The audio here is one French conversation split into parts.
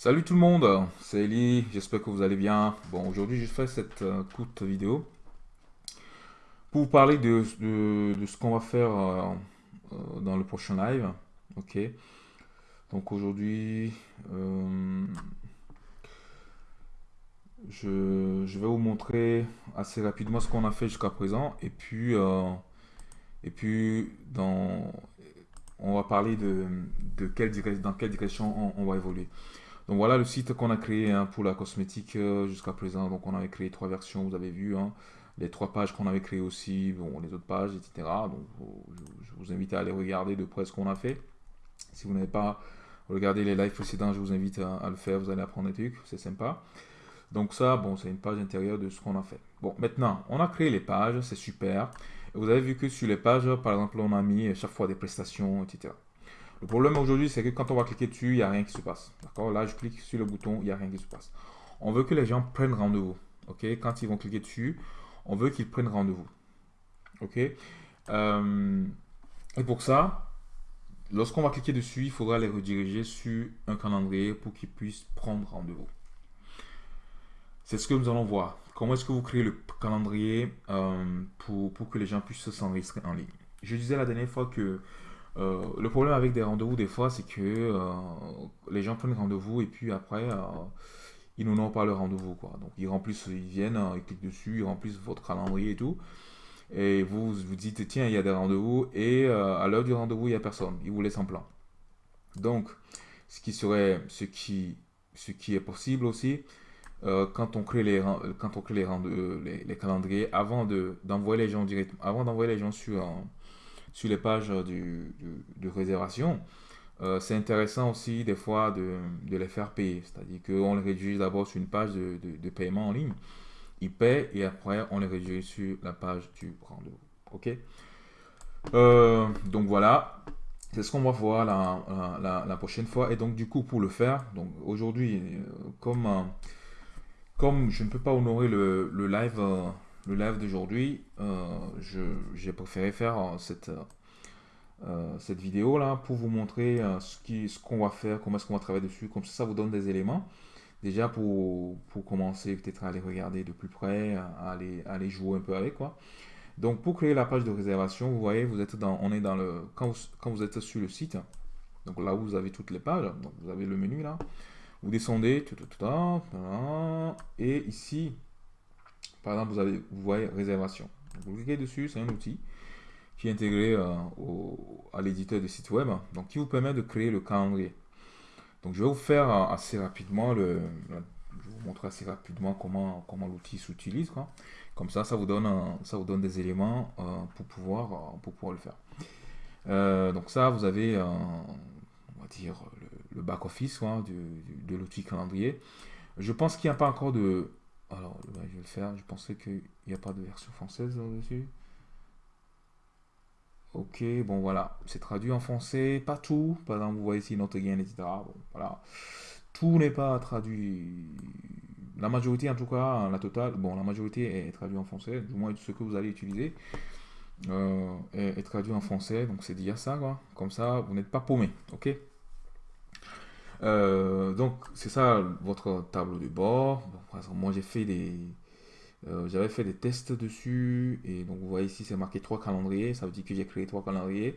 Salut tout le monde, c'est Eli, j'espère que vous allez bien. Bon, aujourd'hui je fais cette euh, courte vidéo pour vous parler de, ce qu'on va faire euh, euh, dans le prochain live. Ok, donc aujourd'hui je, vais vous montrer assez rapidement ce qu'on a fait jusqu'à présent et puis, et puis dans, on va parler de, quelle dans quelle direction on va évoluer. Donc voilà le site qu'on a créé hein, pour la cosmétique euh, jusqu'à présent. Donc on avait créé trois versions, vous avez vu, hein. les trois pages qu'on avait créées aussi, les autres pages, etc. Donc je, vous invite à aller regarder de près ce qu'on a fait. Si vous n'avez pas regardé les lives précédents, je vous invite à, le faire, vous allez apprendre des trucs, c'est sympa. Donc ça, bon, c'est une page intérieure de ce qu'on a fait. Bon, maintenant, on a créé les pages, c'est super. vous avez vu que sur les pages, par exemple, on a mis chaque fois des prestations, etc. Le problème aujourd'hui, c'est que quand on va cliquer dessus, il n'y a rien qui se passe. D'accord? Là, je clique sur le bouton, il n'y a rien qui se passe. On veut que les gens prennent rendez-vous. OK? Quand ils vont cliquer dessus, on veut qu'ils prennent rendez-vous. OK? Euh, Et pour ça, lorsqu'on va cliquer dessus, il faudra les rediriger sur un calendrier pour qu'ils puissent prendre rendez-vous. C'est ce que nous allons voir. Comment est-ce que vous créez le calendrier euh, pour, que les gens puissent s'enregistrer en ligne? Je disais la dernière fois que euh, le problème avec des rendez-vous, des fois, c'est que euh, les gens prennent rendez-vous et puis après, euh, ils n'ont pas le rendez-vous. Quoi. Donc, ils remplissent, ils viennent, ils cliquent dessus, ils remplissent votre calendrier et tout. Et vous vous dites, tiens, il y a des rendez-vous. Et à l'heure du rendez-vous, il n'y a personne. Ils vous laissent en plan. Donc, ce qui serait, ce qui, ce qui est possible aussi, quand on crée les, quand on crée les, les, calendriers, avant d'envoyer les gens directement, avant d'envoyer les gens sur sur les pages du, de réservation, euh, c'est intéressant aussi des fois de, les faire payer. C'est-à-dire qu'on les rédige d'abord sur une page de, paiement en ligne. Ils paient et après on les rédige sur la page du rendez-vous. OK? Euh, Donc voilà. C'est ce qu'on va voir la, prochaine fois. Et donc du coup pour le faire, donc aujourd'hui, euh, comme, comme je ne peux pas honorer le live le live d'aujourd'hui, euh, j'ai préféré faire euh, cette, euh, cette vidéo là pour vous montrer ce qu'on va faire, comment est-ce qu'on va travailler dessus. Comme ça, ça vous donne des éléments. Déjà pour, pour commencer peut-être à aller regarder de plus près, à aller, aller jouer un peu avec quoi. Donc pour créer la page de réservation, vous voyez, vous êtes dans, on est dans le, quand vous, quand vous êtes sur le site, donc là où vous avez toutes les pages, donc vous avez le menu là, vous descendez, tout, et ici, par exemple, vous, avez, vous voyez réservation. Vous cliquez dessus, c'est un outil qui est intégré euh, à l'éditeur de site web, donc qui vous permet de créer le calendrier. Donc je vais vous faire euh, assez rapidement le, je vous montrer assez rapidement comment, comment l'outil s'utilise. Comme ça, ça vous donne, ça vous donne des éléments euh, pour, pouvoir, pour pouvoir le faire. donc ça, vous avez, on va dire, le, back-office de l'outil calendrier. Je pense qu'il n'y a pas encore de, alors, je vais le faire. Je pensais qu'il n'y a pas de version française là-dessus. Ok, bon voilà, c'est traduit en français, pas tout. Par exemple, vous voyez ici Not etc. Voilà. Tout n'est pas traduit. La majorité, en tout cas, la totale, bon, la majorité est traduite en français, du moins ce que vous allez utiliser euh, est, est, traduit en français, donc c'est dire ça, quoi. Comme ça, vous n'êtes pas paumé, ok? Euh, donc, c'est ça votre tableau de bord. moi, j'ai fait des... Euh, j'avais fait des tests dessus. Et donc vous voyez ici c'est marqué trois calendriers. Ça veut dire que j'ai créé trois calendriers.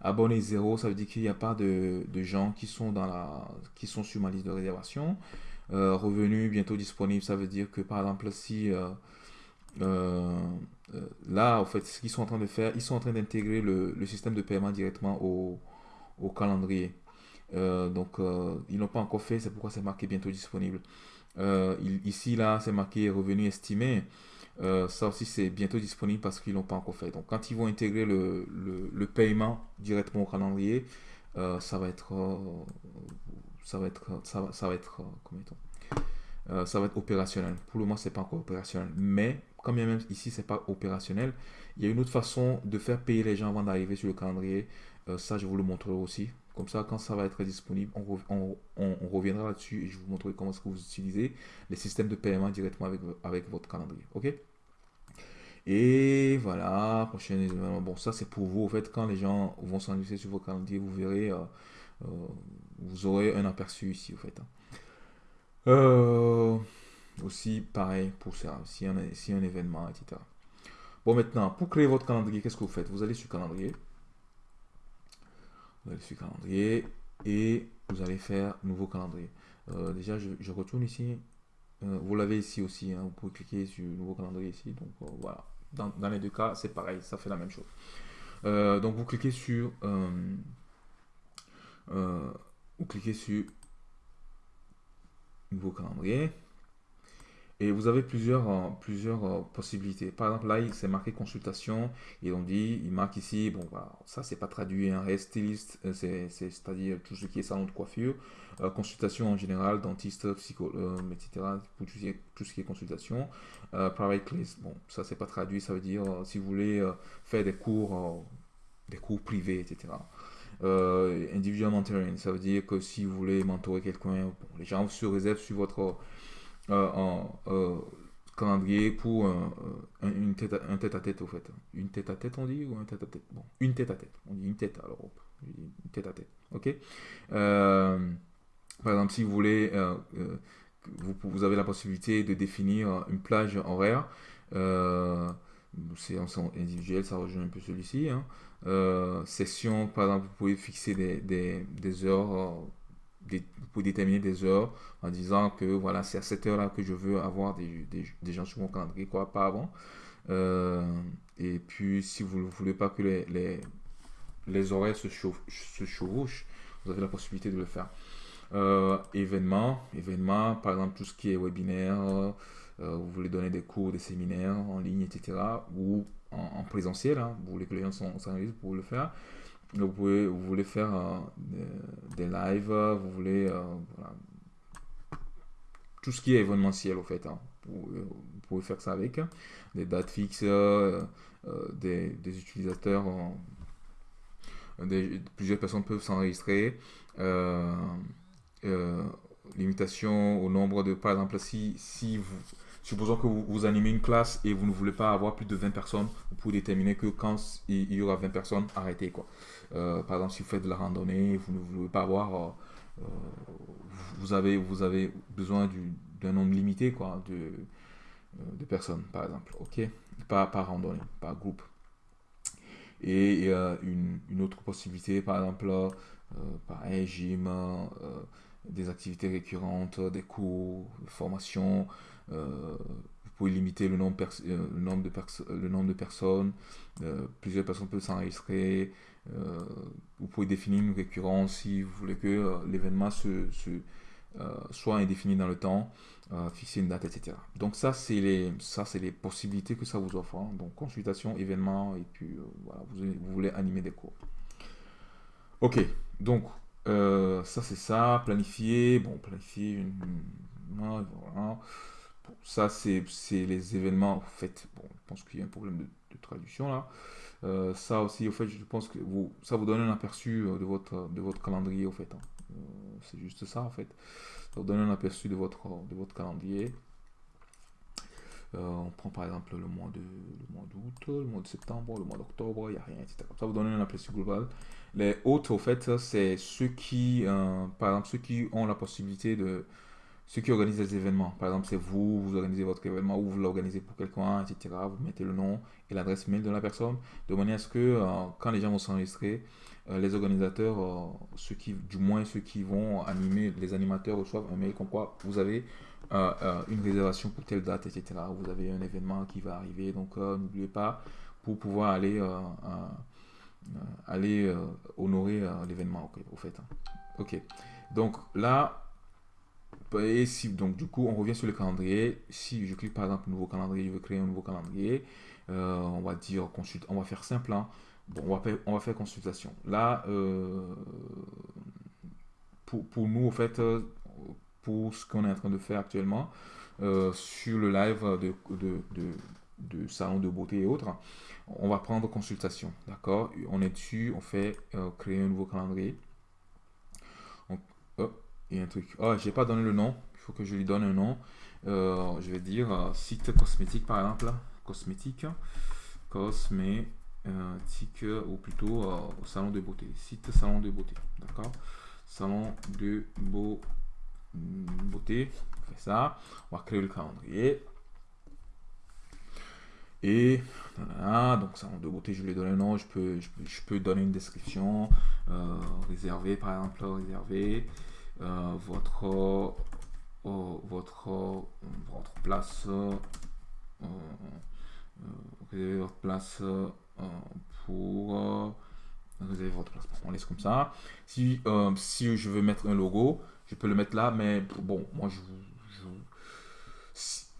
Abonné zéro ça veut dire qu'il n'y a pas de, gens qui sont dans la qui sont sur ma liste de réservation. Euh, revenu bientôt disponible ça veut dire que par exemple si là en fait ce qu'ils sont en train de faire ils sont en train d'intégrer le, système de paiement directement au calendrier euh, donc, euh, ils n'ont pas encore fait, c'est pourquoi c'est marqué bientôt disponible. Euh, ici, là, c'est marqué revenu estimé. ça aussi, c'est bientôt disponible parce qu'ils n'ont pas encore fait. Donc, quand ils vont intégrer le, le, paiement directement au calendrier, ça va être, ça va être, ça va, être, comment ça va être opérationnel. Pour le moment, c'est pas encore opérationnel. Mais, comme même ici, c'est pas opérationnel, il y a une autre façon de faire payer les gens avant d'arriver sur le calendrier. ça, je vous le montrerai aussi. Comme ça, quand ça va être disponible, on, reviendra là-dessus et je vous montrerai comment est-ce que vous utilisez les systèmes de paiement directement avec, avec votre calendrier. OK? Et voilà, prochain événement. Bon, ça c'est pour vous. En fait, quand les gens vont s'enregistrer sur vos calendriers, vous verrez, euh, euh, vous aurez un aperçu ici, au fait. Hein. Euh, aussi, pareil pour ça, si a, si un événement, etc. Bon, maintenant, pour créer votre calendrier, qu'est-ce que vous faites? Vous allez sur calendrier. Vous allez sur calendrier et vous allez faire nouveau calendrier. Euh, déjà, je, retourne ici. Euh, vous l'avez ici aussi. Hein. vous pouvez cliquer sur nouveau calendrier ici. Donc voilà. Dans, dans, les deux cas, c'est pareil. Ça fait la même chose. donc vous cliquez sur vous cliquez sur nouveau calendrier. Et vous avez plusieurs, euh, plusieurs euh, possibilités. Par exemple, là, c'est marqué consultation. Et on dit, il marque ici, bon, voilà, ça, c'est pas traduit, un hein, styliste, euh, c'est-à-dire tout ce qui est salon de coiffure, consultation en général, dentiste, psychologue, etc. Pour tout, ce qui est consultation. private class, bon, ça, c'est pas traduit, ça veut dire si vous voulez faire des cours, des cours privés, etc. individual mentoring, ça veut dire que si vous voulez mentorer quelqu'un, les gens se réservent sur votre en euh, calendrier pour une tête à, un tête à tête au fait. Une tête à tête on dit ou un tête à tête? Bon, une tête à tête. On dit une tête alors. Une tête à tête. Ok? Euh, par exemple, si vous voulez, vous, avez la possibilité de définir une plage horaire. c'est en individuel, ça rejoint un peu celui-ci. Hein. session, par exemple, vous pouvez fixer des, des heures pour déterminer des heures en disant que voilà, c'est à cette heure-là que je veux avoir des, des, gens sur mon calendrier, quoi, pas avant. Euh, et puis, si vous ne voulez pas que les, les, les horaires se, se chevauchent, vous avez la possibilité de le faire. Euh, événements, événements, par exemple tout ce qui est webinaire, euh, vous voulez donner des cours, des séminaires en ligne, etc. Ou en, présentiel, hein, vous voulez que les gens pour le faire. Vous, pouvez, vous voulez faire euh, des, lives, vous voulez euh, tout ce qui est événementiel au fait. Hein. Vous, pouvez faire ça avec des dates fixes, euh, des, utilisateurs, plusieurs personnes peuvent s'enregistrer. limitation au nombre de, par exemple, si, si vous, supposons que vous, animez une classe et vous ne voulez pas avoir plus de 20 personnes, vous pouvez déterminer que quand il y aura 20 personnes, arrêtez quoi. Euh, par exemple, si vous faites de la randonnée, vous ne voulez pas avoir, euh, euh, vous, avez, vous avez besoin d'un nombre limité quoi, de, personnes, par exemple. Ok? Pas par randonnée, par groupe. Et une, autre possibilité, par exemple, pareil, gym, des activités récurrentes, des cours, de formation. Vous pouvez limiter le nombre, le nombre, de, le nombre de personnes. plusieurs personnes peuvent s'enregistrer. Euh, vous pouvez définir une récurrence si vous voulez que euh, l'événement se, euh, soit indéfini dans le temps, fixer une date, etc. Donc ça, c'est les, ça, c'est les possibilités que ça vous offre. Hein. Donc consultation, événement, et puis voilà, vous, voulez animer des cours. Ok, donc ça c'est ça, planifier, bon, planifier voilà. Ça c'est les événements, en fait, bon, je pense qu'il y a un problème de traduction là. Euh, ça aussi, au fait, je pense que vous, ça vous donne un aperçu euh, de votre, de votre calendrier, au fait. Hein. Euh, c'est juste ça, en fait. Ça vous donne un aperçu de votre, de votre calendrier. on prend par exemple le mois de le mois d'août, le mois de septembre, le mois d'octobre, il n'y a rien, etc. Ça vous donne un aperçu global. Les autres, au fait, c'est ceux qui, par exemple, ceux qui ont la possibilité de, ceux qui organisent les événements. Par exemple, c'est vous, vous organisez votre événement ou vous l'organisez pour quelqu'un, etc. Vous mettez le nom et l'adresse mail de la personne, de manière à ce que euh, quand les gens vont s'enregistrer, euh, les organisateurs, euh, ceux qui, du moins ceux qui vont animer, les animateurs reçoivent un mail comme quoi vous avez une réservation pour telle date, etc. Vous avez un événement qui va arriver, donc n'oubliez pas pour pouvoir aller, honorer l'événement, au fait. Hein. Ok, donc là, et si, donc du coup, on revient sur le calendrier. Si je clique par exemple nouveau calendrier, je veux créer un nouveau calendrier. Euh, on va dire consulte, on va faire simple. Hein. Bon, on va, faire, consultation. Là, euh, pour, nous, en fait, euh, pour ce qu'on est en train de faire actuellement, sur le live de, salon de beauté et autres, on va prendre consultation. D'accord? On est dessus, on fait créer un nouveau calendrier. A un truc. Oh, j'ai pas donné le nom. Il faut que je lui donne un nom. Euh, je vais dire euh, site cosmétique par exemple. Cosmétique. Cosmétique. Ou plutôt euh, salon de beauté. Site salon de beauté. D'accord? Salon de beau, beauté. fait ça. On va créer le calendrier. Et donc ça de beauté, je lui donne un nom, je peux, je, peux donner une description, euh, réserver par exemple, réserver euh, votre, euh, votre, votre place, réserver votre place pour réserver votre place. On laisse comme ça. Si, si je veux mettre un logo, je peux le mettre là, mais bon, moi je,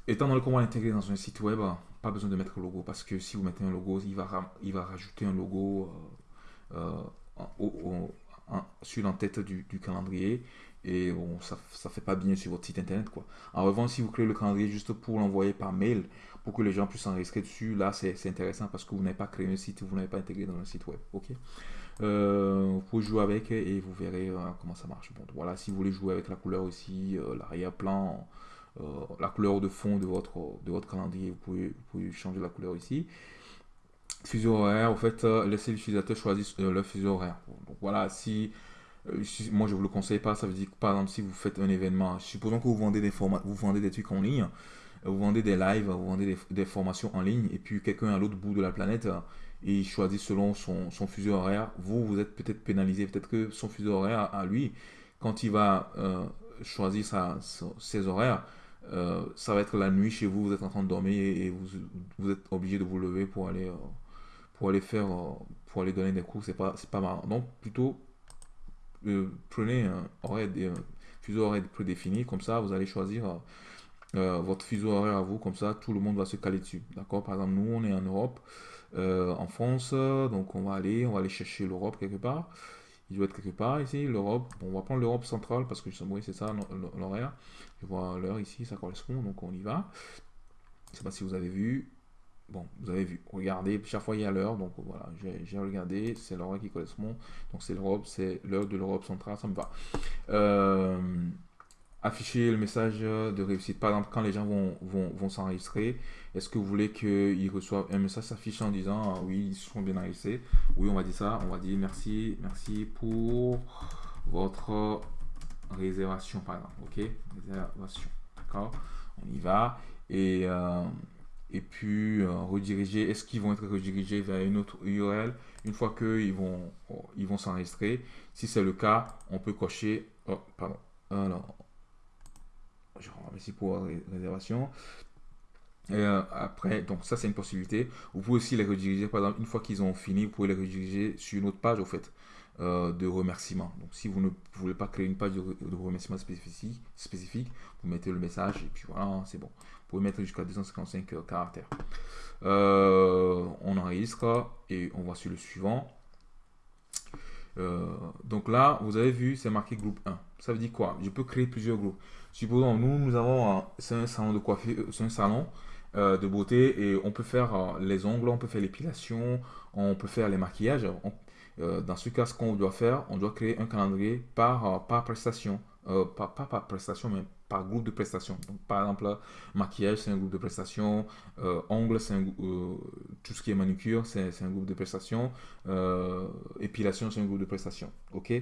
étant donné qu'on va l'intégrer dans un site web, pas besoin de mettre le logo parce que si vous mettez un logo, il va, il va rajouter un logo euh, euh, sur l'entête du, du calendrier et bon, ça fait pas bien sur votre site internet. quoi. En revanche, si vous créez le calendrier juste pour l'envoyer par mail, pour que les gens puissent s'enregistrer dessus, là c'est intéressant parce que vous n'avez pas créé un site, vous n'avez pas intégré dans un site web. ok? Euh, vous pouvez jouer avec et vous verrez comment ça marche. Bon, voilà, si vous voulez jouer avec la couleur aussi, l'arrière-plan, euh, la couleur de fond de votre, de votre calendrier. Vous pouvez, vous pouvez changer la couleur ici. Fuseau horaire, en fait, euh, laissez l'utilisateur choisir euh, le fuseau horaire. Donc voilà, si, moi je vous le conseille pas, ça veut dire que par exemple si vous faites un événement, supposons que vous vendez des formats, vous vendez des trucs en ligne, vous vendez des lives, vous vendez des, formations en ligne, et puis quelqu'un à l'autre bout de la planète, il choisit selon son, son fuseau horaire, vous, vous êtes peut-être pénalisé, peut-être que son fuseau horaire à lui, quand il va choisir sa, ses horaires, euh, ça va être la nuit chez vous, vous êtes en train de dormir et, vous, vous, êtes obligé de vous lever pour aller, euh, pour aller faire, euh, pour aller donner des cours, c'est pas, pas marrant. Donc plutôt, prenez un horaire, fuseau horaire prédéfini, comme ça vous allez choisir votre fuseau horaire à vous, comme ça tout le monde va se caler dessus. D'accord? Par exemple, nous on est en Europe, en France, donc on va aller, on va aller chercher l'Europe quelque part. Il doit être quelque part ici, l'Europe. On va prendre l'Europe centrale parce que oui, c'est ça l'horaire. Je vois l'heure ici, ça correspond, donc on y va. Je sais pas si vous avez vu. Bon, vous avez vu. Regardez, chaque fois il y a l'heure, donc voilà, j'ai regardé, c'est l'heure qui correspond. Donc c'est l'Europe, c'est l'heure de l'Europe centrale, ça me va. Euh, afficher le message de réussite. Par exemple, quand les gens vont, vont, s'enregistrer, est-ce que vous voulez qu'ils reçoivent un message s'affiche en disant ah oui, ils sont bien enregistrés? Oui, on va dire ça. On va dire merci, merci pour votre réservation, par exemple. Ok? Réservation. D'accord? On y va. Et, euh, et puis euh, rediriger. Est-ce qu'ils vont être redirigés vers une autre URL une fois qu'ils vont ils vont s'enregistrer Si c'est le cas, on peut cocher. Oh, pardon. Alors, je remercie pour la réservation. Euh, après, donc ça c'est une possibilité. Vous pouvez aussi les rediriger, par exemple, une fois qu'ils ont fini, vous pouvez les rediriger sur une autre page au fait euh, de remerciement. Donc si vous ne voulez pas créer une page de, remerciement spécifique, spécifique, vous mettez le message et puis voilà, c'est bon. Vous pouvez mettre jusqu'à 255 euh, caractères. on enregistre et on va sur le suivant. donc là, vous avez vu, c'est marqué groupe 1. Ça veut dire quoi? Je peux créer plusieurs groupes. Supposons, nous, nous avons, un salon de coiffure, c'est un salon euh, de beauté et on peut faire euh, les ongles, on peut faire l'épilation, on peut faire les maquillages. Euh, dans ce cas, ce qu'on doit faire, on doit créer un calendrier par, par prestation. pas, pas par prestation, mais par groupe de prestations. Donc, par exemple, maquillage, c'est un groupe de prestations. ongles, c'est tout ce qui est manucure, c'est un groupe de prestations. épilation, c'est un groupe de prestations. OK?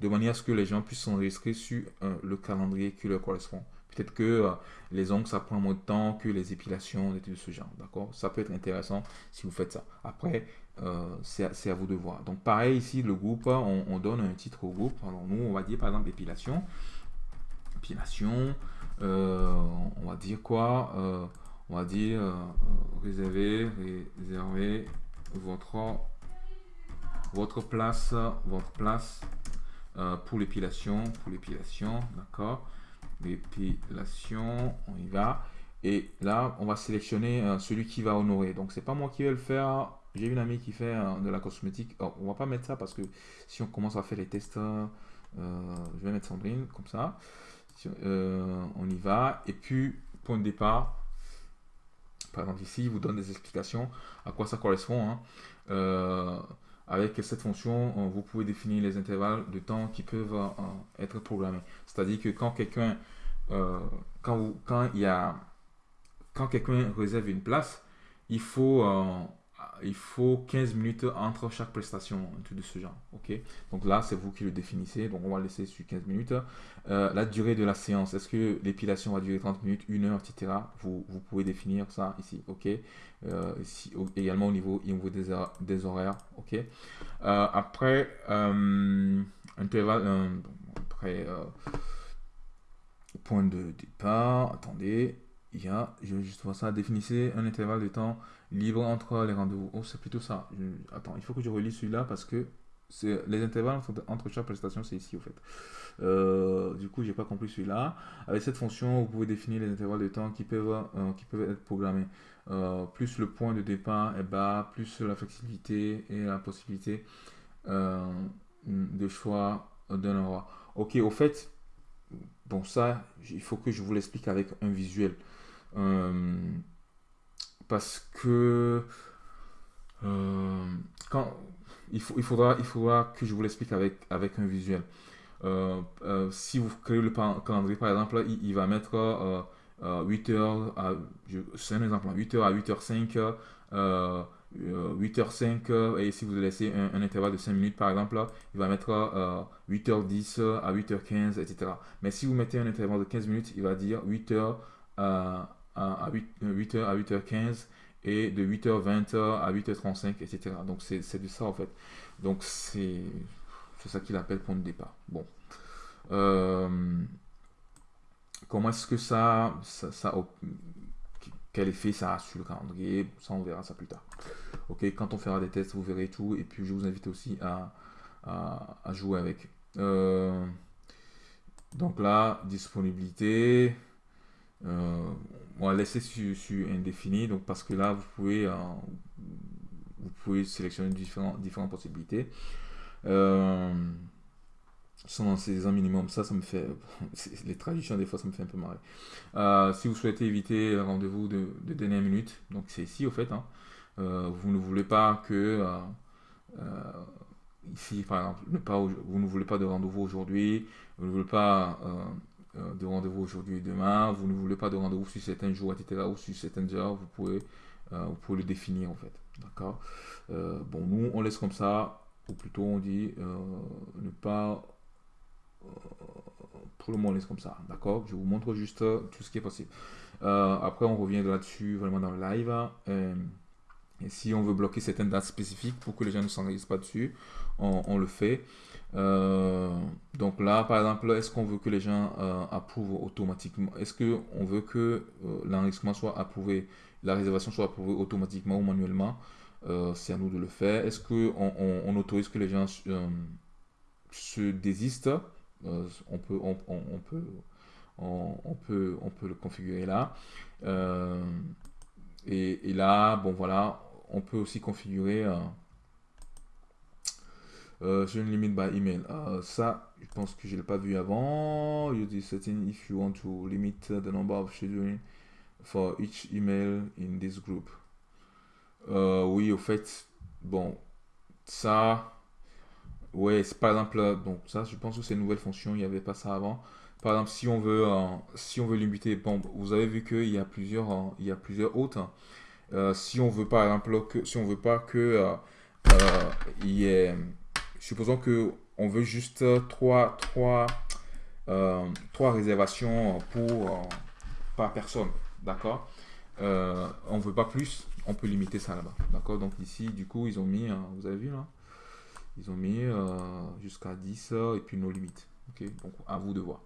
De manière à ce que les gens puissent s'enregistrer sur le calendrier qui leur correspond. Peut-être que euh, les ongles, ça prend moins de temps que les épilations, des trucs de ce genre. D'accord? Ça peut être intéressant si vous faites ça. Après, euh, c'est à vous de voir. Donc, pareil, ici, le groupe, on, donne un titre au groupe. Alors, nous, on va dire, par exemple, épilation. Épilation. Euh, on va dire quoi On va dire réserver, réserver votre, votre place, votre place pour l'épilation. Pour l'épilation, d'accord l'épilation, on y va. Et là, on va sélectionner euh, celui qui va honorer. Donc, c'est pas moi qui vais le faire. J'ai une amie qui fait euh, de la cosmétique. Oh, on va pas mettre ça parce que si on commence à faire les tests, euh, je vais mettre Sandrine comme ça. on y va. Et puis, point de départ. Par exemple, ici, il vous donne des explications à quoi ça correspond. Hein. Avec cette fonction, vous pouvez définir les intervalles de temps qui peuvent être programmés. C'est-à-dire que quand quelqu'un euh, quand, quand il y a quand quelqu'un réserve une place, il faut, euh, il faut 15 minutes entre chaque prestation, de ce genre. ok? Donc là, c'est vous qui le définissez. Donc on va laisser sur 15 minutes. Euh, la durée de la séance, est-ce que l'épilation va durer 30 minutes, 1 heure, etc. vous, vous pouvez définir ça ici. ok? Ici, également au niveau, au niveau des, horaires. ok? Après, intervalle, après, point de départ, attendez il y a, je vais juste voir ça, définissez un intervalle de temps libre entre les rendez-vous. Oh, c'est plutôt ça. attends, il faut que je relis celui-là parce que les intervalles entre, chaque prestation, c'est ici, au fait. Euh, du coup, j'ai pas compris celui-là. Avec cette fonction, vous pouvez définir les intervalles de temps qui peuvent, euh, qui peuvent être programmés. Euh, plus le point de départ est bas, plus la flexibilité et la possibilité de choix d'un endroit. Ok, au fait, bon, ça, il faut que je vous l'explique avec un visuel. Euh, parce que euh, quand, il, faut, il, faudra, il faudra que je vous l'explique avec, avec un visuel. Euh, si vous créez le calendrier, par exemple, il, va mettre 8h à, c'est un exemple, 8h à 8h05, 8h05, et si vous laissez un, intervalle de 5 minutes, par exemple, il va mettre 8h10 à 8h15, etc. Mais si vous mettez un intervalle de 15 minutes, il va dire 8h à à 8, h à 8h15 et de 8h20 à 8h35, etc. Donc c'est de ça en fait. Donc c'est ça qu'il appelle point de départ. Bon. Euh, comment est-ce que ça, ça, quel effet ça a sur le calendrier? Ça on verra ça plus tard. Ok, quand on fera des tests, vous verrez tout. Et puis je vous invite aussi à, à, jouer avec. Euh, donc là, disponibilité. Euh, on va laisser sur, indéfini, donc parce que là, vous pouvez, euh, vous pouvez sélectionner différents, différentes possibilités. Euh, sans ces minimum, ça, ça me fait. Les traductions, des fois, ça me fait un peu marrer. Euh, si vous souhaitez éviter le rendez-vous de, dernière minute, donc c'est ici, au fait, hein, vous ne voulez pas que. ici, par exemple, ne pas, vous ne voulez pas de rendez-vous aujourd'hui, vous ne voulez pas euh, de rendez-vous aujourd'hui et demain, vous ne voulez pas de rendez-vous sur certains jours, etc., ou sur certaines heures, vous pouvez, euh, vous pouvez le définir en fait. D'accord? Euh, Bon, nous, on laisse comme ça, ou plutôt on dit ne pas. pour le moment, on laisse comme ça. D'accord? Je vous montre juste tout ce qui est possible. après, on revient là-dessus vraiment dans le live. et si on veut bloquer certaines dates spécifiques pour que les gens ne s'enregistrent pas dessus, on le fait. Euh, donc là, par exemple, est-ce qu'on veut que les gens euh, approuvent automatiquement Est-ce qu'on veut que euh, l'enregistrement soit approuvé, la réservation soit approuvée automatiquement ou manuellement? C'est à nous de le faire. Est-ce qu'on on, autorise que les gens se désistent? On, peut, on, peut, on, peut, on peut le configurer là. Et, et, là, bon voilà, on peut aussi configurer euh, je limite by email. Euh, ça, je pense que je ne l'ai pas vu avant. Use this setting if you want to limit the number of scheduling for each email in this group. Euh, oui, au fait, bon, ça, ouais, c'est par exemple, donc ça, je pense que c'est une nouvelle fonction, il n'y avait pas ça avant. Par exemple, si on veut, si on veut limiter, bon, vous avez vu qu'il y a plusieurs, il y a plusieurs autres. si on veut par exemple que, si on veut pas que il supposons que on veut juste trois, trois, euh, trois réservations pour, euh, par personne, d'accord? Euh, On veut pas plus, on peut limiter ça là-bas, d'accord? Donc ici, du coup, ils ont mis, vous avez vu là? Ils ont mis jusqu'à 10 et puis nos limites, ok? Donc à vous de voir.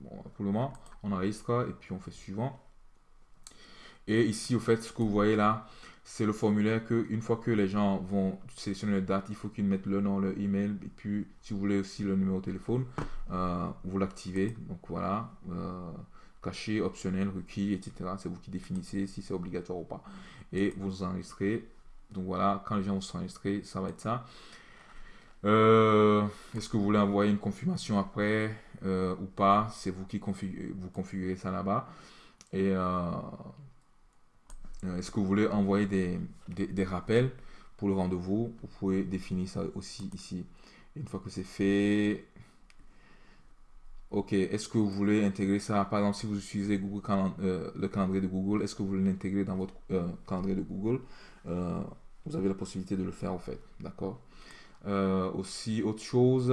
Pour le moment, on enregistre et puis on fait suivant. Et ici, au fait, ce que vous voyez là, c'est le formulaire que une fois que les gens vont sélectionner la date, il faut qu'ils mettent le nom, le email, et puis si vous voulez aussi le numéro de téléphone, euh, vous l'activez. Donc voilà, euh, caché, optionnel, requis, etc. C'est vous qui définissez si c'est obligatoire ou pas. Et vous enregistrez. Donc voilà, quand les gens vont s'enregistrer, ça va être ça. Euh, est-ce que vous voulez envoyer une confirmation après ou pas? C'est vous qui configurez, configurez ça là-bas. Et est-ce que vous voulez envoyer des, des, rappels pour le rendez-vous? Vous pouvez définir ça aussi ici. une fois que c'est fait, ok, est-ce que vous voulez intégrer ça? Par exemple, si vous utilisez Google euh, le calendrier de Google, est-ce que vous voulez l'intégrer dans votre euh, calendrier de Google? Vous avez la possibilité de le faire en fait. D'accord? Aussi, autre chose,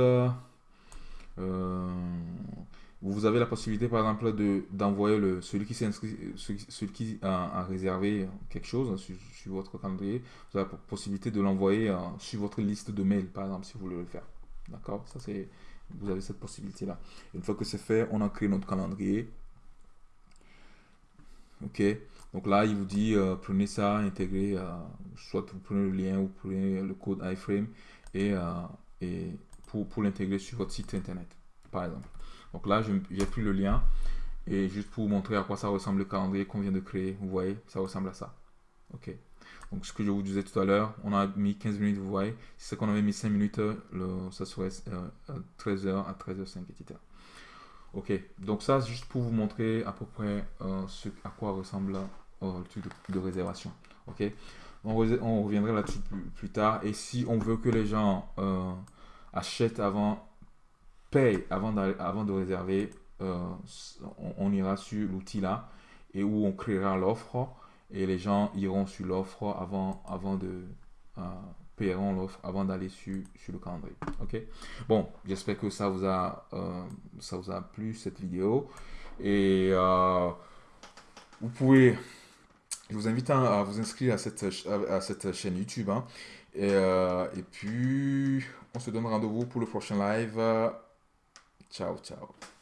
vous avez la possibilité par exemple de d'envoyer le celui qui s'inscrit celui, qui a, réservé quelque chose sur, votre calendrier vous avez la possibilité de l'envoyer sur votre liste de mails par exemple si vous voulez le faire. D'accord? Ça c'est vous avez cette possibilité là une fois que c'est fait on a créé notre calendrier. Ok? Donc là il vous dit euh, prenez ça intégrez euh, soit vous prenez le lien ou vous prenez le code iframe et, euh, et pour, pour l'intégrer sur votre site internet par exemple donc là, j'ai pris le lien et juste pour vous montrer à quoi ça ressemble le calendrier qu'on vient de créer. Vous voyez, ça ressemble à ça. Ok. Donc ce que je vous disais tout à l'heure, on a mis 15 minutes, vous voyez. Si c'est qu'on avait mis 5 minutes, le, ça serait 13h euh, à 13h05, etc. Ok, donc ça, juste pour vous montrer à peu près euh, ce, à quoi ressemble euh, le truc de, réservation. Ok, on, on reviendra là-dessus plus, tard. Et si on veut que les gens achètent avant paye avant, avant de réserver, euh, on, ira sur l'outil là et où on créera l'offre et les gens iront sur l'offre avant, avant de euh, paieront l'offre avant d'aller sur, sur le calendrier. Ok? Bon, j'espère que ça vous a euh, ça vous a plu cette vidéo et vous pouvez je vous invite à, vous inscrire à cette, à, cette chaîne YouTube. Hein. Et, et, puis, on se donne rendez-vous pour le prochain live. Chao, chao.